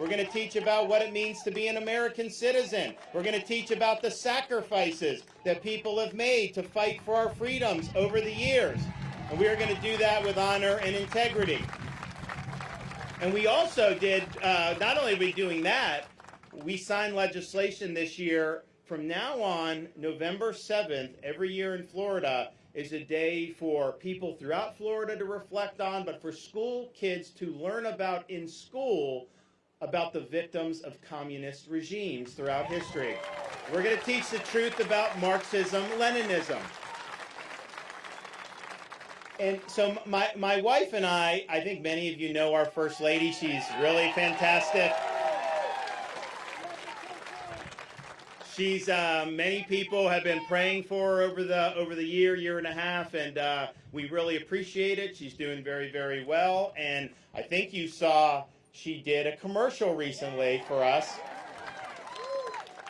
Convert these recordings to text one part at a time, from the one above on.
We're going to teach about what it means to be an American citizen. We're going to teach about the sacrifices that people have made to fight for our freedoms over the years. And we are going to do that with honor and integrity. And we also did, uh, not only are we doing that, we signed legislation this year. From now on, November 7th, every year in Florida, is a day for people throughout Florida to reflect on, but for school kids to learn about in school about the victims of communist regimes throughout history. We're going to teach the truth about Marxism, Leninism. And so my, my wife and I, I think many of you know our First Lady. She's really fantastic. She's uh, many people have been praying for her over the over the year, year and a half, and uh, we really appreciate it. She's doing very, very well, and I think you saw she did a commercial recently for us,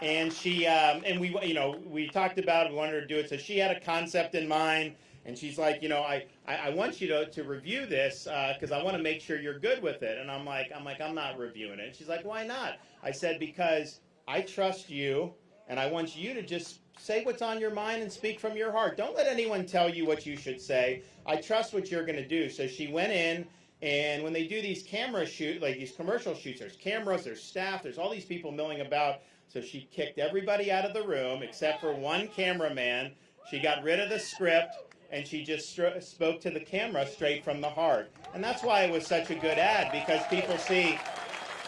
and she um, and we you know we talked about it, we wanted her to do it, so she had a concept in mind. And she's like, you know, I, I, I want you to, to review this because uh, I want to make sure you're good with it. And I'm like, I'm like, I'm not reviewing it. And she's like, why not? I said, because I trust you and I want you to just say what's on your mind and speak from your heart. Don't let anyone tell you what you should say. I trust what you're going to do. So she went in, and when they do these camera shoot, like these commercial shoots, there's cameras, there's staff, there's all these people milling about. So she kicked everybody out of the room except for one cameraman. She got rid of the script and she just spoke to the camera straight from the heart. And that's why it was such a good ad because people see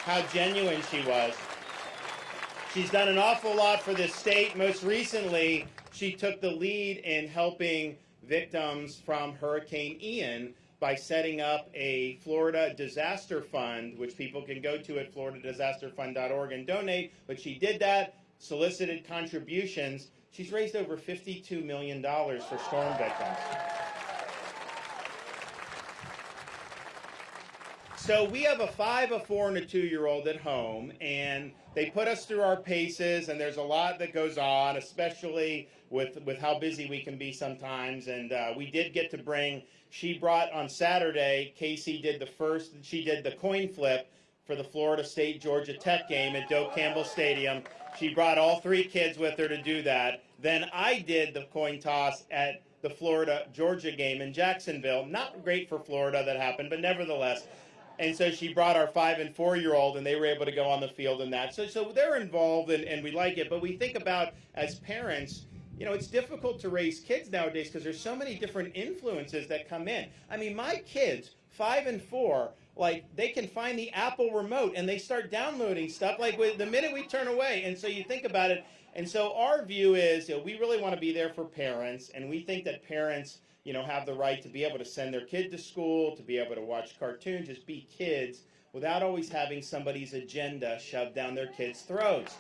how genuine she was. She's done an awful lot for this state. Most recently, she took the lead in helping victims from Hurricane Ian by setting up a Florida Disaster Fund, which people can go to at floridadisasterfund.org and donate. But she did that, solicited contributions. She's raised over $52 million for storm victims. So we have a five, a four, and a two-year-old at home, and they put us through our paces, and there's a lot that goes on, especially with with how busy we can be sometimes. And uh, we did get to bring. She brought on Saturday. Casey did the first. She did the coin flip for the Florida State Georgia Tech game at Doak Campbell Stadium. She brought all three kids with her to do that. Then I did the coin toss at the Florida Georgia game in Jacksonville. Not great for Florida that happened, but nevertheless. And so she brought our five and four year old, and they were able to go on the field in that. So, so they're involved, and, and we like it. But we think about as parents, you know, it's difficult to raise kids nowadays because there's so many different influences that come in. I mean, my kids, five and four, like they can find the Apple remote and they start downloading stuff like the minute we turn away. And so you think about it. And so our view is, you know, we really want to be there for parents, and we think that parents you know, have the right to be able to send their kid to school, to be able to watch cartoons, just be kids without always having somebody's agenda shoved down their kids' throats.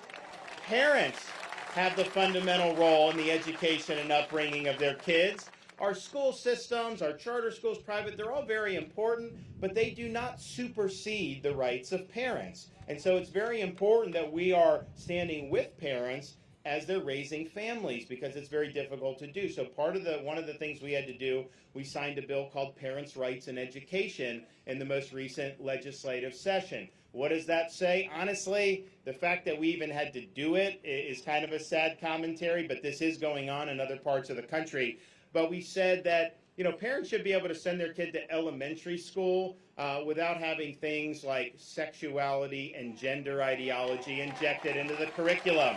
Parents have the fundamental role in the education and upbringing of their kids. Our school systems, our charter schools, private, they're all very important, but they do not supersede the rights of parents. And so it's very important that we are standing with parents as they're raising families because it's very difficult to do. So part of the one of the things we had to do, we signed a bill called Parents' Rights in Education in the most recent legislative session. What does that say? Honestly, the fact that we even had to do it is kind of a sad commentary, but this is going on in other parts of the country. But we said that you know, parents should be able to send their kid to elementary school uh, without having things like sexuality and gender ideology injected into the curriculum.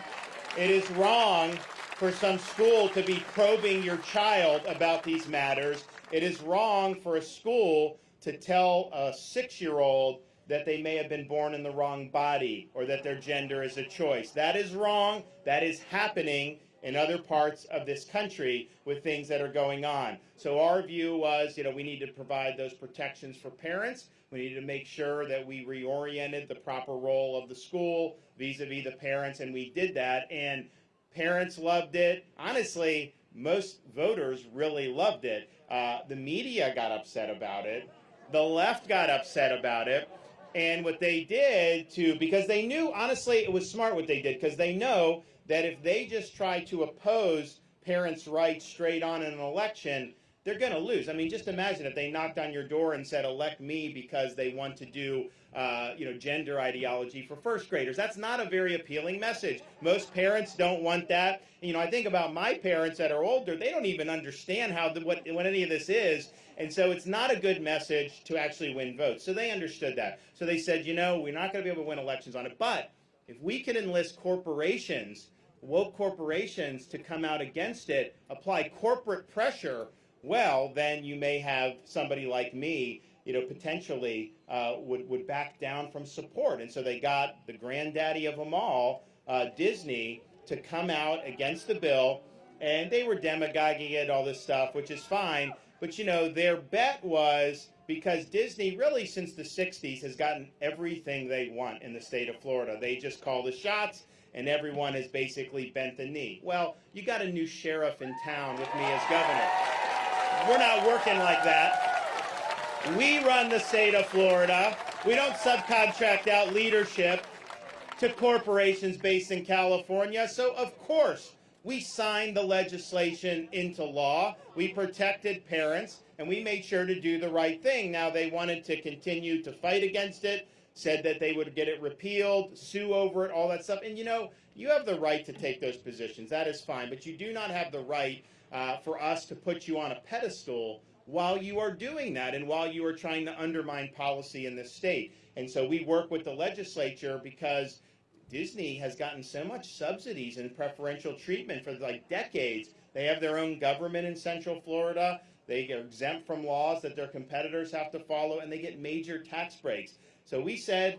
It is wrong for some school to be probing your child about these matters. It is wrong for a school to tell a six-year-old that they may have been born in the wrong body or that their gender is a choice. That is wrong. That is happening in other parts of this country with things that are going on. So our view was, you know, we need to provide those protections for parents. We needed to make sure that we reoriented the proper role of the school vis-a-vis the parents, and we did that. And parents loved it. Honestly, most voters really loved it. Uh, the media got upset about it. The left got upset about it. And what they did to, because they knew, honestly, it was smart what they did, because they know that if they just try to oppose parents' rights straight on in an election, they're going to lose. I mean, just imagine if they knocked on your door and said, elect me because they want to do, uh, you know, gender ideology for first graders. That's not a very appealing message. Most parents don't want that. You know, I think about my parents that are older, they don't even understand how the, what, what any of this is. And so it's not a good message to actually win votes. So they understood that. So they said, you know, we're not going to be able to win elections on it. But if we can enlist corporations, woke corporations to come out against it, apply corporate pressure, well, then you may have somebody like me, you know, potentially uh, would, would back down from support. And so they got the granddaddy of them all, uh, Disney, to come out against the bill. And they were demagoguing it, all this stuff, which is fine. But, you know, their bet was because Disney really since the 60s has gotten everything they want in the state of Florida. They just call the shots and everyone has basically bent the knee. Well, you got a new sheriff in town with me as governor. We're not working like that. We run the state of Florida. We don't subcontract out leadership to corporations based in California. So, of course, we signed the legislation into law. We protected parents, and we made sure to do the right thing. Now, they wanted to continue to fight against it, said that they would get it repealed, sue over it, all that stuff. And you know, you have the right to take those positions. That is fine. But you do not have the right uh, for us to put you on a pedestal while you are doing that and while you are trying to undermine policy in this state. And so we work with the legislature because Disney has gotten so much subsidies and preferential treatment for like decades. They have their own government in Central Florida. They are exempt from laws that their competitors have to follow, and they get major tax breaks. So we said,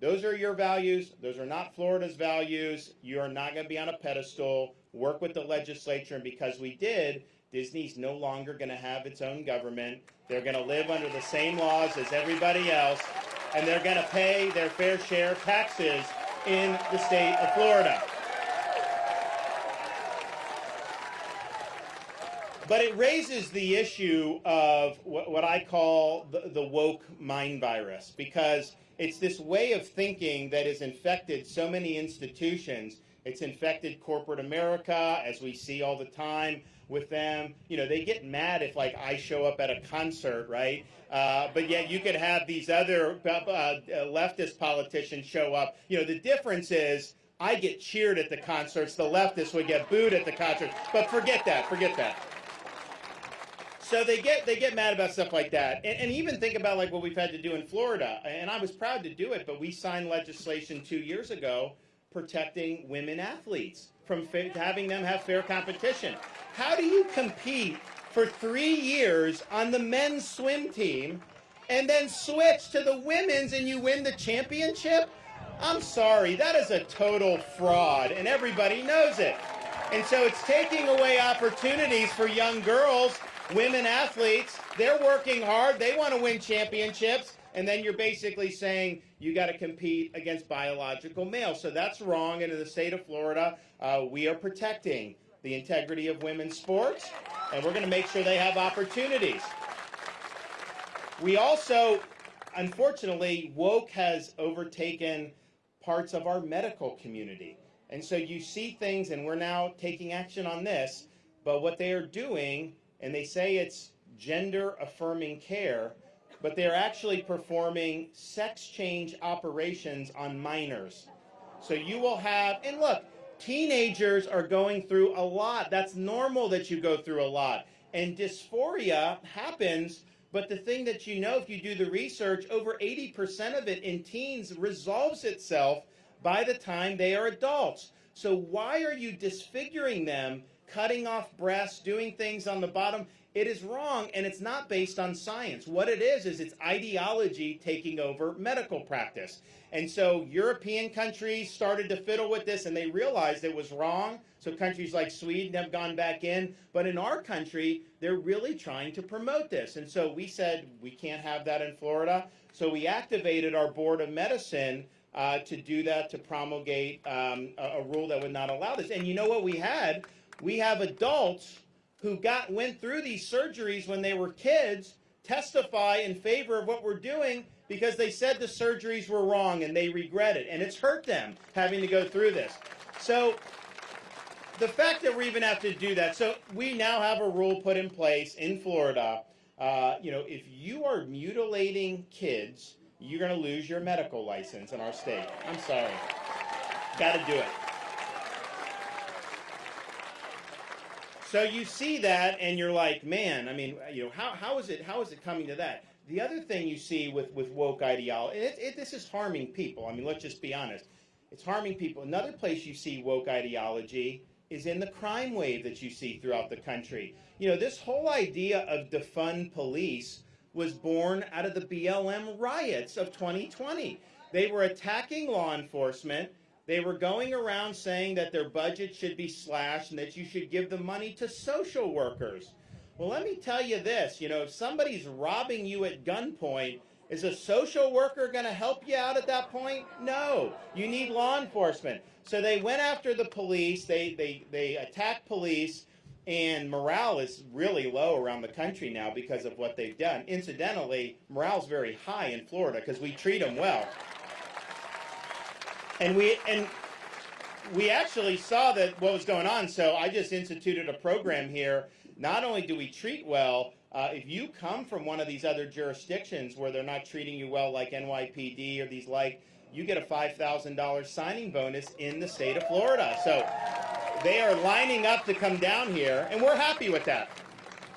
those are your values. Those are not Florida's values. You are not going to be on a pedestal. Work with the legislature, and because we did, Disney's no longer going to have its own government. They're going to live under the same laws as everybody else, and they're going to pay their fair share of taxes in the state of Florida. But it raises the issue of what, I call the, the woke mind virus, because it's this way of thinking that has infected so many institutions. It's infected corporate America, as we see all the time with them. You know, they get mad if, like, I show up at a concert, right? Uh, but yet you could have these other uh, uh, leftist politicians show up. You know, the difference is I get cheered at the concerts. The leftists would get booed at the concerts. But forget that. Forget that. So they get they get mad about stuff like that, and, and, even think about like what we've had to do in Florida. And I was proud to do it, but we signed legislation two years ago protecting women athletes from having them have fair competition. How do you compete for three years on the men's swim team and then switch to the women's and you win the championship? I'm sorry, that is a total fraud, and everybody knows it. And so it's taking away opportunities for young girls, women athletes. They're working hard, they want to win championships, and then you're basically saying you got to compete against biological males. So that's wrong, and in the state of Florida, uh, we are protecting the integrity of women's sports, and we're going to make sure they have opportunities. We also, unfortunately, woke has overtaken parts of our medical community. And so you see things, and we're now taking action on this, but what they are doing, and they say it's gender affirming care, but they're actually performing sex change operations on minors. So you will have, and look, Teenagers are going through a lot. That's normal that you go through a lot. And dysphoria happens, but the thing that you know, if you do the research, over 80% of it in teens resolves itself by the time they are adults. So why are you disfiguring them, cutting off breasts, doing things on the bottom? It is wrong, and it's not based on science. What it is, is it's ideology taking over medical practice. And so European countries started to fiddle with this, and they realized it was wrong. So countries like Sweden have gone back in. But in our country, they're really trying to promote this. And so we said, we can't have that in Florida. So we activated our Board of Medicine uh, to do that, to promulgate um, a, a rule that would not allow this. And you know what we had? We have adults who got went through these surgeries when they were kids testify in favor of what we're doing because they said the surgeries were wrong and they regret it and it's hurt them having to go through this. So the fact that we even have to do that, so we now have a rule put in place in Florida. Uh, you know, if you are mutilating kids, you're going to lose your medical license in our state. I'm sorry. Got to do it. So you see that, and you're like, man. I mean, you know, how, how is it how is it coming to that? The other thing you see with with woke ideology, it, it, this is harming people. I mean, let's just be honest. It's harming people. Another place you see woke ideology is in the crime wave that you see throughout the country. You know, this whole idea of defund police was born out of the BLM riots of 2020. They were attacking law enforcement. They were going around saying that their budget should be slashed and that you should give the money to social workers. Well, let me tell you this, you know, if somebody's robbing you at gunpoint, is a social worker going to help you out at that point? No. You need law enforcement. So they went after the police. They, they, they attacked police. And morale is really low around the country now because of what they've done. Incidentally, morale's very high in Florida because we treat them well. And we and we actually saw that what was going on. So I just instituted a program here. Not only do we treat well, uh, if you come from one of these other jurisdictions where they're not treating you well, like NYPD or these like, you get a $5,000 signing bonus in the state of Florida. So they are lining up to come down here, and we're happy with that.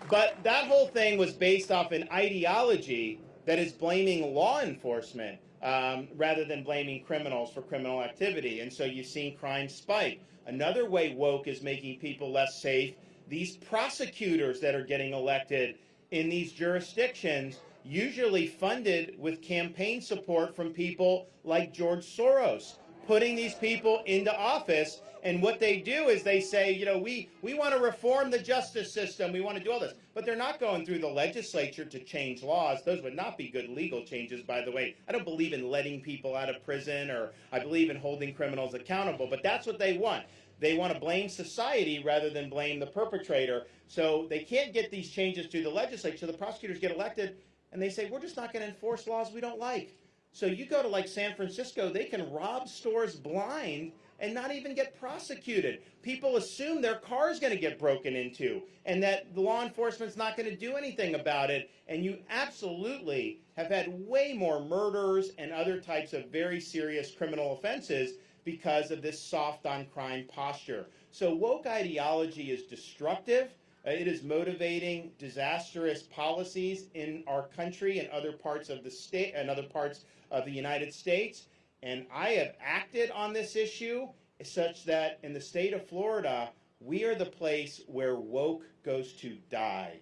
But that whole thing was based off an ideology that is blaming law enforcement um, rather than blaming criminals for criminal activity. And so you've seen crime spike. Another way woke is making people less safe. These prosecutors that are getting elected in these jurisdictions, usually funded with campaign support from people like George Soros, putting these people into office. And what they do is they say, you know, we, we want to reform the justice system. We want to do all this. But they're not going through the legislature to change laws. Those would not be good legal changes, by the way. I don't believe in letting people out of prison or I believe in holding criminals accountable. But that's what they want. They want to blame society rather than blame the perpetrator. So they can't get these changes through the legislature. So the prosecutors get elected and they say, we're just not going to enforce laws we don't like. So you go to like San Francisco, they can rob stores blind and not even get prosecuted. People assume their car is going to get broken into and that the law enforcement's not going to do anything about it. And you absolutely have had way more murders and other types of very serious criminal offenses because of this soft on crime posture. So woke ideology is destructive. Uh, it is motivating disastrous policies in our country and other parts of the state and other parts of the United States. And I have acted on this issue such that in the state of Florida, we are the place where woke goes to die.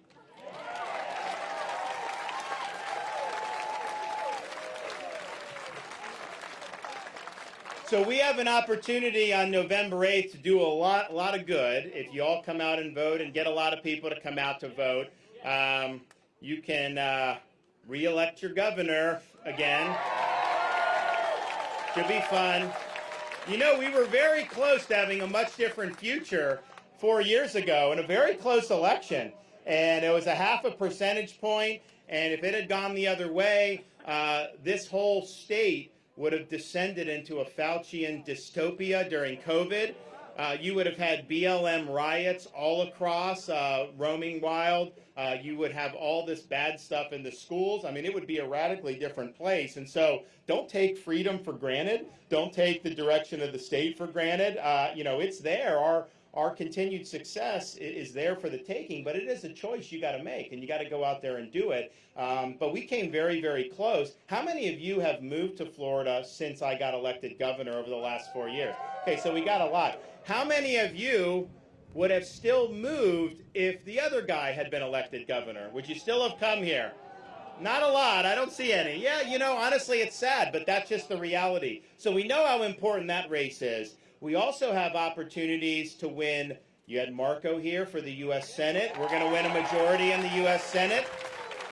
So we have an opportunity on November 8th to do a lot, a lot of good. If you all come out and vote and get a lot of people to come out to vote, um, you can uh, re-elect your governor again. Should be fun. You know, we were very close to having a much different future four years ago in a very close election. And it was a half a percentage point. and if it had gone the other way, uh, this whole state would have descended into a Faucian dystopia during COVID. Uh, you would have had BLM riots all across, uh, roaming wild. Uh, you would have all this bad stuff in the schools. I mean, it would be a radically different place. And so don't take freedom for granted. Don't take the direction of the state for granted. Uh, you know, it's there. Our, our continued success is there for the taking, but it is a choice you got to make, and you got to go out there and do it. Um, but we came very, very close. How many of you have moved to Florida since I got elected governor over the last four years? Okay, so we got a lot. How many of you would have still moved if the other guy had been elected governor? Would you still have come here? Not a lot. I don't see any. Yeah, you know, honestly, it's sad, but that's just the reality. So we know how important that race is. We also have opportunities to win. You had Marco here for the U.S. Senate. We're going to win a majority in the U.S. Senate.